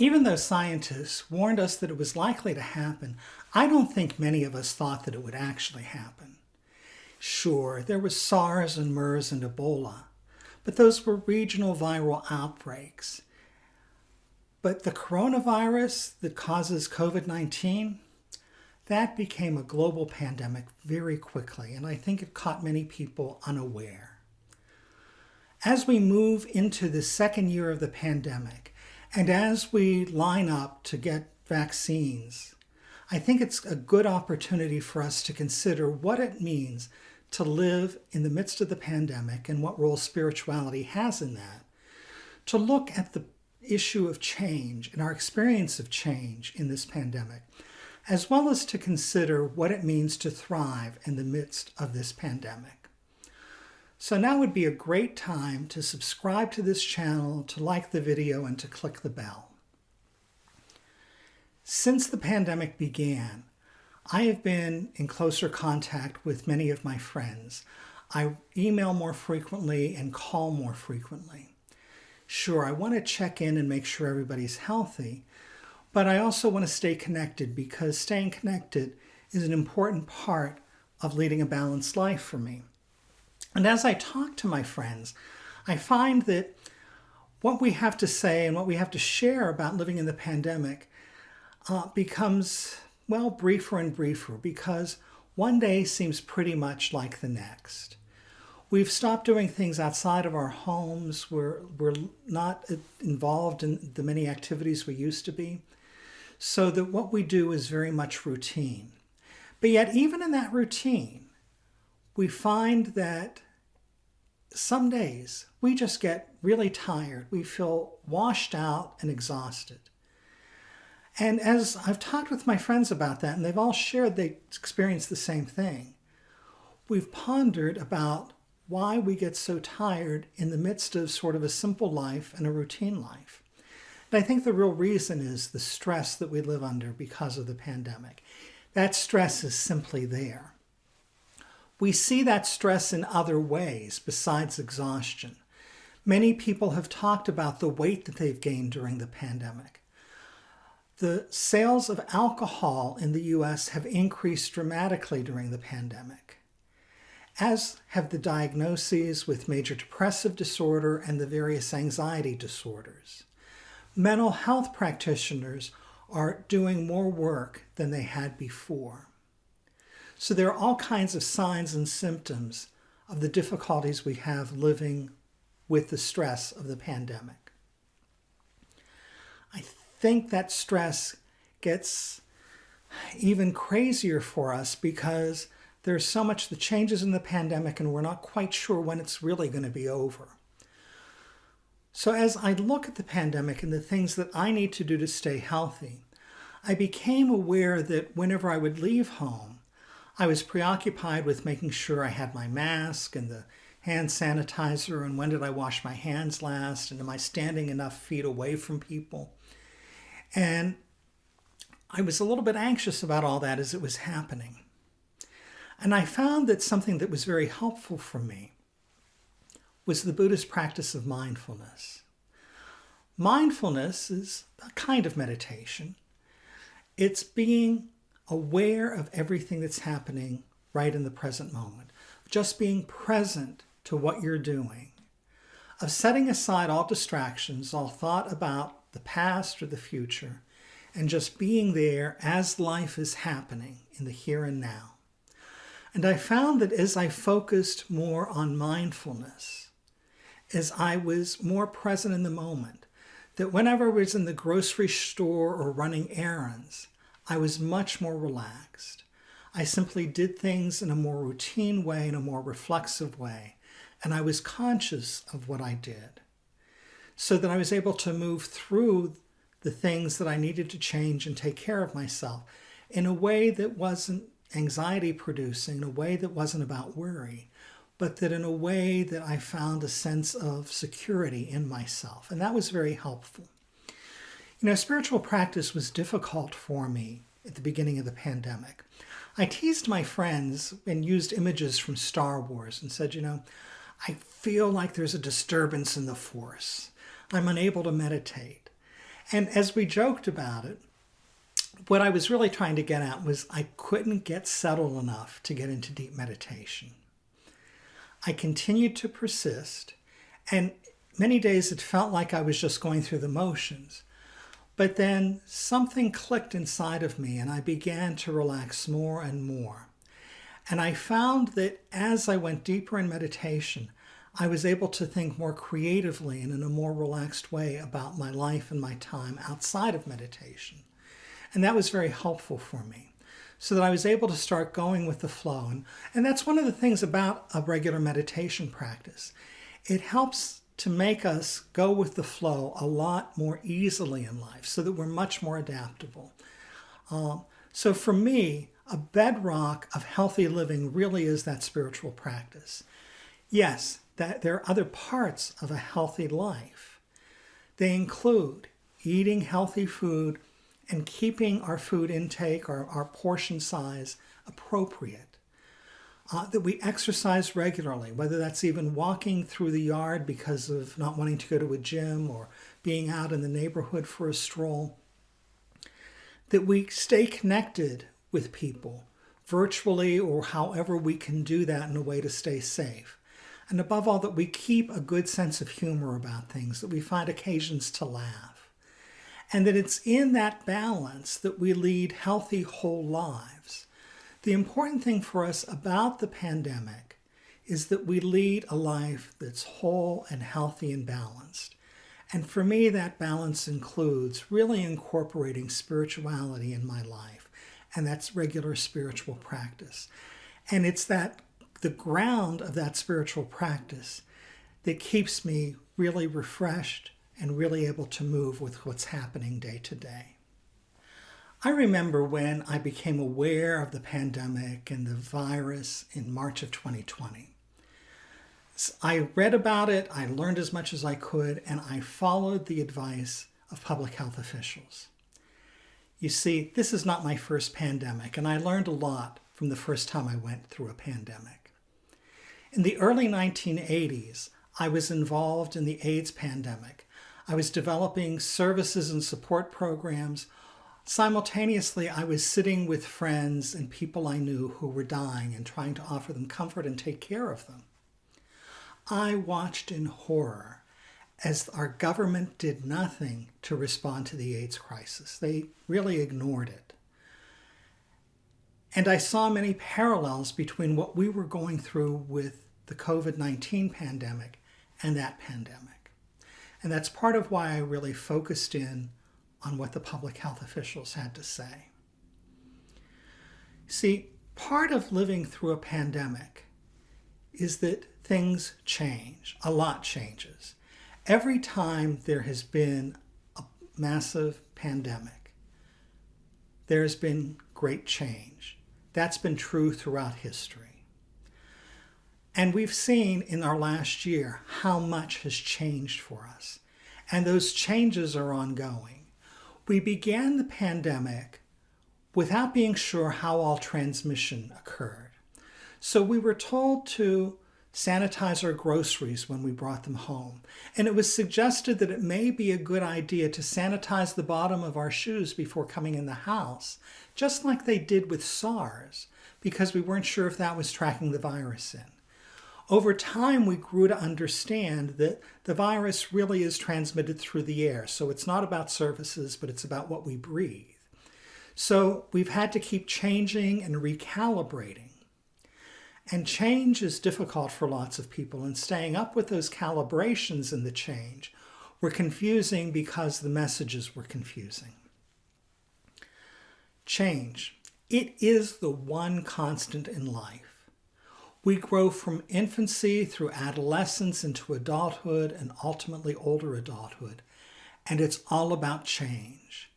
even though scientists warned us that it was likely to happen, I don't think many of us thought that it would actually happen. Sure, there was SARS and MERS and Ebola, but those were regional viral outbreaks. But the coronavirus that causes COVID-19, that became a global pandemic very quickly, and I think it caught many people unaware. As we move into the second year of the pandemic, and as we line up to get vaccines, I think it's a good opportunity for us to consider what it means to live in the midst of the pandemic and what role spirituality has in that, to look at the issue of change and our experience of change in this pandemic, as well as to consider what it means to thrive in the midst of this pandemic. So now would be a great time to subscribe to this channel, to like the video, and to click the bell. Since the pandemic began, I have been in closer contact with many of my friends. I email more frequently and call more frequently. Sure, I want to check in and make sure everybody's healthy, but I also want to stay connected because staying connected is an important part of leading a balanced life for me. And as I talk to my friends, I find that what we have to say and what we have to share about living in the pandemic uh, becomes, well, briefer and briefer because one day seems pretty much like the next. We've stopped doing things outside of our homes. We're, we're not involved in the many activities we used to be. So that what we do is very much routine. But yet, even in that routine, we find that some days we just get really tired. We feel washed out and exhausted. And as I've talked with my friends about that, and they've all shared they experience the same thing, we've pondered about why we get so tired in the midst of sort of a simple life and a routine life. And I think the real reason is the stress that we live under because of the pandemic. That stress is simply there. We see that stress in other ways besides exhaustion. Many people have talked about the weight that they've gained during the pandemic. The sales of alcohol in the US have increased dramatically during the pandemic, as have the diagnoses with major depressive disorder and the various anxiety disorders. Mental health practitioners are doing more work than they had before. So there are all kinds of signs and symptoms of the difficulties we have living with the stress of the pandemic. I think that stress gets even crazier for us because there's so much the changes in the pandemic and we're not quite sure when it's really going to be over. So as I look at the pandemic and the things that I need to do to stay healthy, I became aware that whenever I would leave home, I was preoccupied with making sure I had my mask and the hand sanitizer and when did I wash my hands last and am I standing enough feet away from people. And I was a little bit anxious about all that as it was happening. And I found that something that was very helpful for me was the Buddhist practice of mindfulness. Mindfulness is a kind of meditation. It's being aware of everything that's happening right in the present moment, just being present to what you're doing, of setting aside all distractions, all thought about the past or the future, and just being there as life is happening in the here and now. And I found that as I focused more on mindfulness, as I was more present in the moment, that whenever I was in the grocery store or running errands, I was much more relaxed. I simply did things in a more routine way, in a more reflexive way, and I was conscious of what I did. So that I was able to move through the things that I needed to change and take care of myself in a way that wasn't anxiety producing, in a way that wasn't about worry, but that in a way that I found a sense of security in myself. And that was very helpful. You know, spiritual practice was difficult for me at the beginning of the pandemic. I teased my friends and used images from Star Wars and said, you know, I feel like there's a disturbance in the force. I'm unable to meditate. And as we joked about it, what I was really trying to get at was I couldn't get settled enough to get into deep meditation. I continued to persist, and many days it felt like I was just going through the motions. But then something clicked inside of me, and I began to relax more and more. And I found that as I went deeper in meditation, I was able to think more creatively and in a more relaxed way about my life and my time outside of meditation. And that was very helpful for me so that I was able to start going with the flow. And, and that's one of the things about a regular meditation practice. It helps to make us go with the flow a lot more easily in life so that we're much more adaptable. Um, so for me, a bedrock of healthy living really is that spiritual practice. Yes, that there are other parts of a healthy life. They include eating healthy food and keeping our food intake or our portion size appropriate. Uh, that we exercise regularly, whether that's even walking through the yard because of not wanting to go to a gym or being out in the neighborhood for a stroll. That we stay connected with people virtually or however we can do that in a way to stay safe. And above all, that we keep a good sense of humor about things, that we find occasions to laugh. And that it's in that balance that we lead healthy, whole lives. The important thing for us about the pandemic is that we lead a life that's whole and healthy and balanced. And for me, that balance includes really incorporating spirituality in my life, and that's regular spiritual practice. And it's that the ground of that spiritual practice that keeps me really refreshed and really able to move with what's happening day to day. I remember when I became aware of the pandemic and the virus in March of 2020. I read about it, I learned as much as I could, and I followed the advice of public health officials. You see, this is not my first pandemic, and I learned a lot from the first time I went through a pandemic. In the early 1980s, I was involved in the AIDS pandemic. I was developing services and support programs. Simultaneously, I was sitting with friends and people I knew who were dying and trying to offer them comfort and take care of them. I watched in horror as our government did nothing to respond to the AIDS crisis. They really ignored it. And I saw many parallels between what we were going through with the COVID 19 pandemic and that pandemic. And that's part of why I really focused in on what the public health officials had to say. See, part of living through a pandemic is that things change, a lot changes. Every time there has been a massive pandemic, there has been great change. That's been true throughout history. And we've seen in our last year how much has changed for us. And those changes are ongoing. We began the pandemic without being sure how all transmission occurred. So we were told to sanitize our groceries when we brought them home. And it was suggested that it may be a good idea to sanitize the bottom of our shoes before coming in the house, just like they did with SARS, because we weren't sure if that was tracking the virus in. Over time, we grew to understand that the virus really is transmitted through the air. So it's not about surfaces, but it's about what we breathe. So we've had to keep changing and recalibrating. And change is difficult for lots of people, and staying up with those calibrations in the change were confusing because the messages were confusing. Change. It is the one constant in life. We grow from infancy through adolescence into adulthood and ultimately older adulthood, and it's all about change.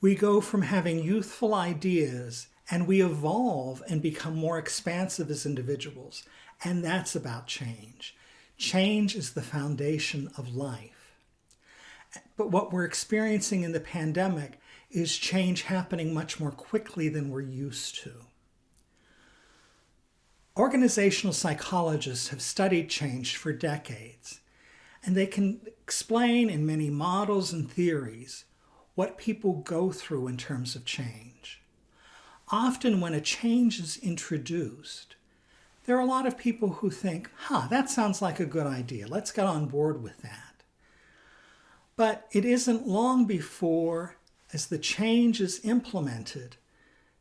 We go from having youthful ideas and we evolve and become more expansive as individuals. And that's about change. Change is the foundation of life. But what we're experiencing in the pandemic is change happening much more quickly than we're used to. Organizational psychologists have studied change for decades, and they can explain in many models and theories what people go through in terms of change. Often, when a change is introduced, there are a lot of people who think, huh, that sounds like a good idea. Let's get on board with that. But it isn't long before, as the change is implemented,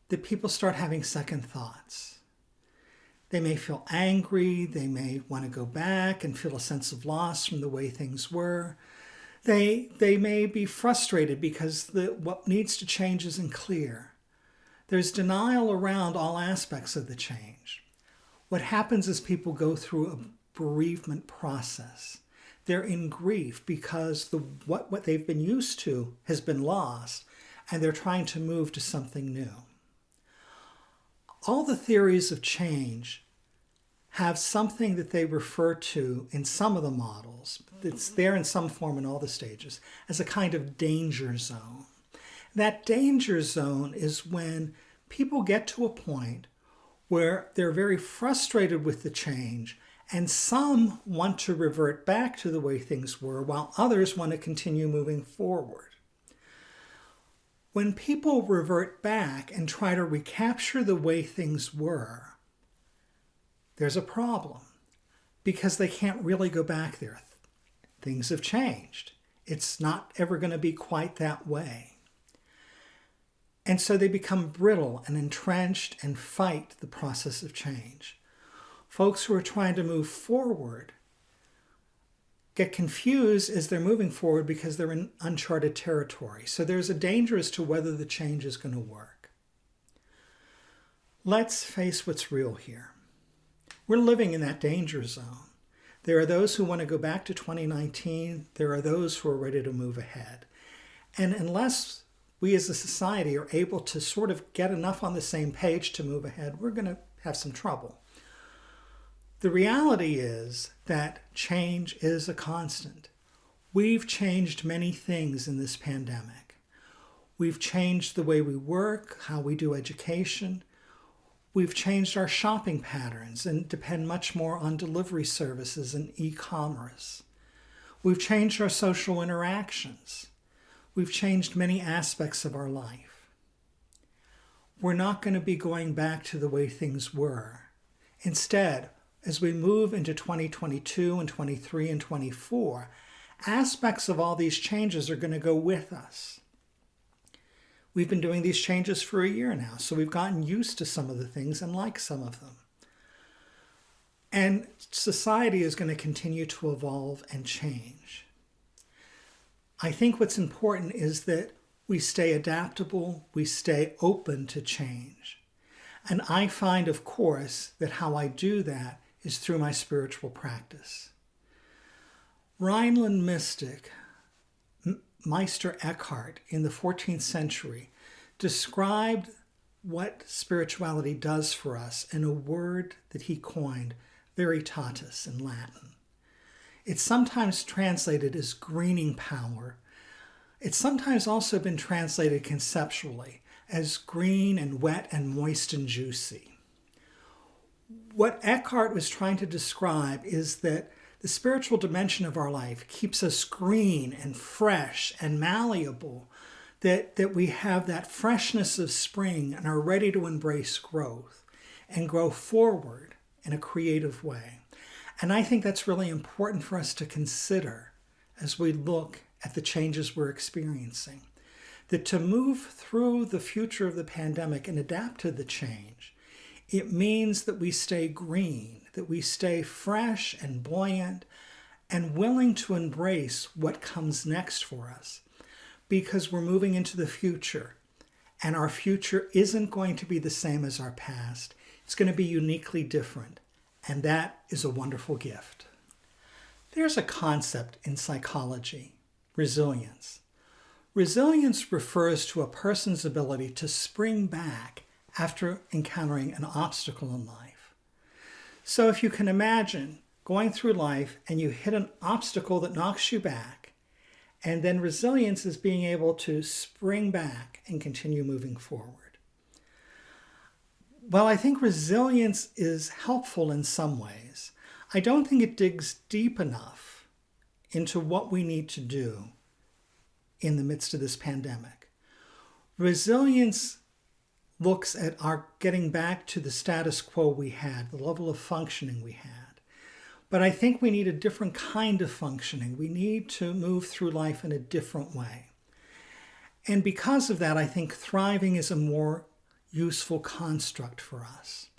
that people start having second thoughts. They may feel angry, they may want to go back and feel a sense of loss from the way things were. They, they may be frustrated because the, what needs to change isn't clear. There's denial around all aspects of the change. What happens is people go through a bereavement process. They're in grief because the, what, what they've been used to has been lost, and they're trying to move to something new all the theories of change have something that they refer to in some of the models, it's there in some form in all the stages, as a kind of danger zone. That danger zone is when people get to a point where they're very frustrated with the change and some want to revert back to the way things were while others want to continue moving forward. When people revert back and try to recapture the way things were, there's a problem because they can't really go back there. Things have changed. It's not ever going to be quite that way. And so they become brittle and entrenched and fight the process of change. Folks who are trying to move forward get confused as they're moving forward because they're in uncharted territory. So there's a danger as to whether the change is going to work. Let's face what's real here. We're living in that danger zone. There are those who want to go back to 2019. There are those who are ready to move ahead. And unless we as a society are able to sort of get enough on the same page to move ahead, we're going to have some trouble. The reality is that change is a constant. We've changed many things in this pandemic. We've changed the way we work, how we do education. We've changed our shopping patterns and depend much more on delivery services and e-commerce. We've changed our social interactions. We've changed many aspects of our life. We're not going to be going back to the way things were. Instead, as we move into 2022 and 23 and 24, aspects of all these changes are going to go with us. We've been doing these changes for a year now, so we've gotten used to some of the things and like some of them. And society is going to continue to evolve and change. I think what's important is that we stay adaptable, we stay open to change. And I find, of course, that how I do that is through my spiritual practice. Rhineland mystic Meister Eckhart in the 14th century described what spirituality does for us in a word that he coined, viriditas in Latin. It's sometimes translated as greening power. It's sometimes also been translated conceptually as green and wet and moist and juicy what Eckhart was trying to describe is that the spiritual dimension of our life keeps us green and fresh and malleable, that, that we have that freshness of spring and are ready to embrace growth and grow forward in a creative way. And I think that's really important for us to consider as we look at the changes we're experiencing. That to move through the future of the pandemic and adapt to the change it means that we stay green, that we stay fresh and buoyant and willing to embrace what comes next for us because we're moving into the future and our future isn't going to be the same as our past. It's going to be uniquely different, and that is a wonderful gift. There's a concept in psychology, resilience. Resilience refers to a person's ability to spring back after encountering an obstacle in life. So if you can imagine going through life and you hit an obstacle that knocks you back, and then resilience is being able to spring back and continue moving forward. Well, I think resilience is helpful in some ways. I don't think it digs deep enough into what we need to do in the midst of this pandemic. Resilience looks at our getting back to the status quo we had, the level of functioning we had. But I think we need a different kind of functioning. We need to move through life in a different way. And because of that, I think thriving is a more useful construct for us.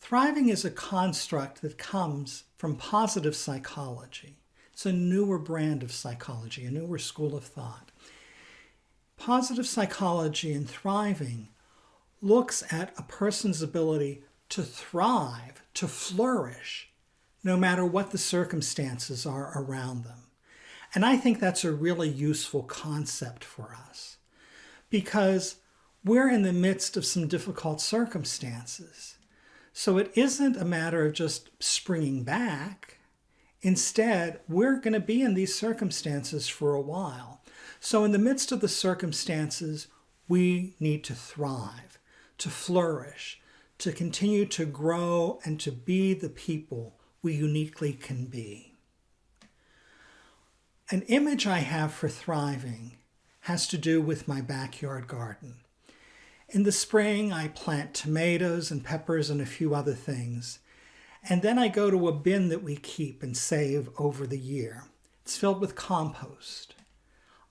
Thriving is a construct that comes from positive psychology. It's a newer brand of psychology, a newer school of thought. Positive psychology and thriving looks at a person's ability to thrive, to flourish, no matter what the circumstances are around them. And I think that's a really useful concept for us because we're in the midst of some difficult circumstances. So it isn't a matter of just springing back. Instead, we're going to be in these circumstances for a while. So in the midst of the circumstances, we need to thrive, to flourish, to continue to grow and to be the people we uniquely can be. An image I have for thriving has to do with my backyard garden. In the spring, I plant tomatoes and peppers and a few other things. And then I go to a bin that we keep and save over the year. It's filled with compost.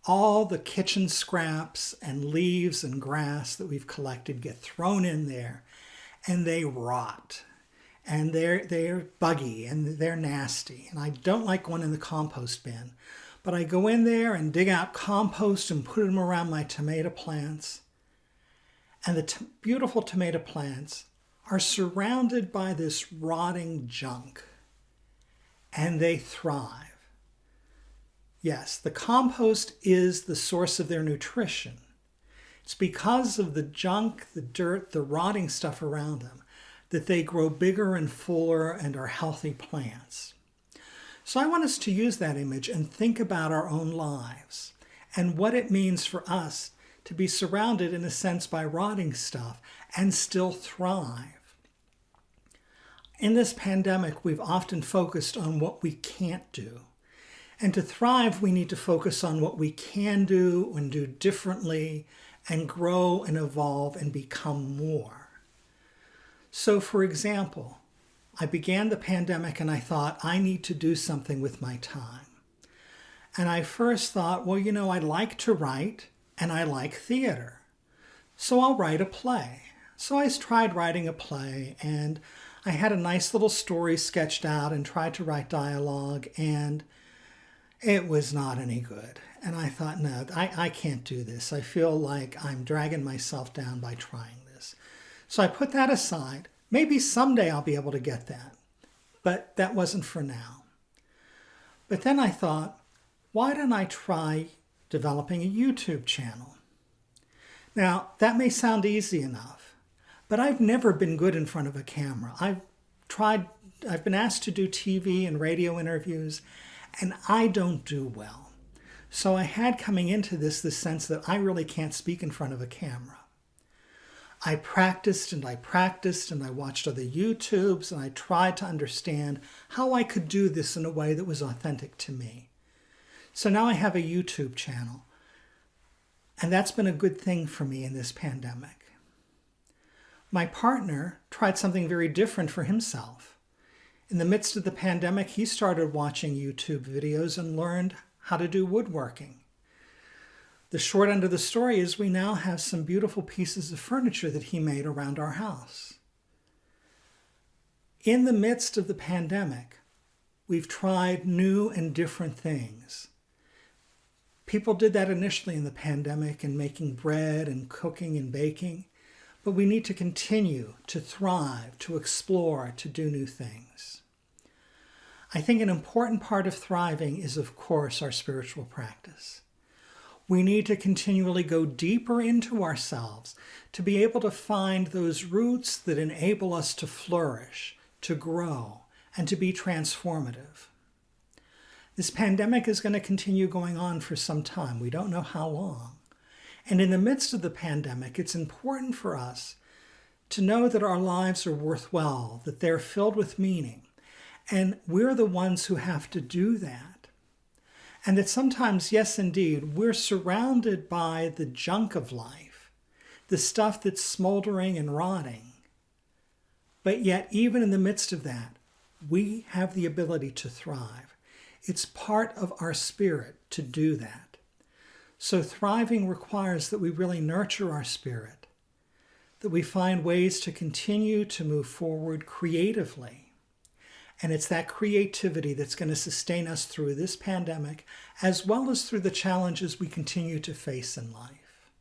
All the kitchen scraps and leaves and grass that we've collected get thrown in there and they rot. And they're they're buggy and they're nasty. And I don't like one in the compost bin but I go in there and dig out compost and put them around my tomato plants. And the beautiful tomato plants are surrounded by this rotting junk and they thrive yes the compost is the source of their nutrition it's because of the junk the dirt the rotting stuff around them that they grow bigger and fuller and are healthy plants. So I want us to use that image and think about our own lives and what it means for us to be surrounded in a sense by rotting stuff and still thrive. In this pandemic, we've often focused on what we can't do. And to thrive, we need to focus on what we can do and do differently and grow and evolve and become more. So, for example, I began the pandemic and I thought, I need to do something with my time. And I first thought, well, you know, I like to write and I like theater. So I'll write a play. So I tried writing a play and I had a nice little story sketched out and tried to write dialogue and it was not any good. And I thought, no, I, I can't do this. I feel like I'm dragging myself down by trying this. So I put that aside. Maybe someday I'll be able to get that. But that wasn't for now. But then I thought, why don't I try developing a YouTube channel? Now, that may sound easy enough, but I've never been good in front of a camera. I've tried, I've been asked to do TV and radio interviews, and I don't do well. So I had coming into this the sense that I really can't speak in front of a camera. I practiced and I practiced and I watched other YouTubes and I tried to understand how I could do this in a way that was authentic to me. So now I have a YouTube channel. And that's been a good thing for me in this pandemic. My partner tried something very different for himself. In the midst of the pandemic, he started watching YouTube videos and learned how to do woodworking. The short end of the story is we now have some beautiful pieces of furniture that he made around our house. In the midst of the pandemic, we've tried new and different things. People did that initially in the pandemic and making bread and cooking and baking, but we need to continue to thrive, to explore, to do new things. I think an important part of thriving is, of course, our spiritual practice. We need to continually go deeper into ourselves to be able to find those roots that enable us to flourish, to grow, and to be transformative. This pandemic is going to continue going on for some time. We don't know how long. And in the midst of the pandemic, it's important for us to know that our lives are worthwhile, that they're filled with meaning. And we're the ones who have to do that. And that sometimes, yes, indeed, we're surrounded by the junk of life, the stuff that's smoldering and rotting. But yet, even in the midst of that, we have the ability to thrive. It's part of our spirit to do that. So, thriving requires that we really nurture our spirit, that we find ways to continue to move forward creatively. And it's that creativity that's going to sustain us through this pandemic, as well as through the challenges we continue to face in life.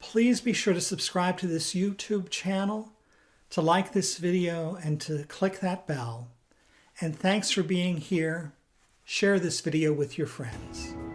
Please be sure to subscribe to this YouTube channel to like this video and to click that bell. And thanks for being here. Share this video with your friends.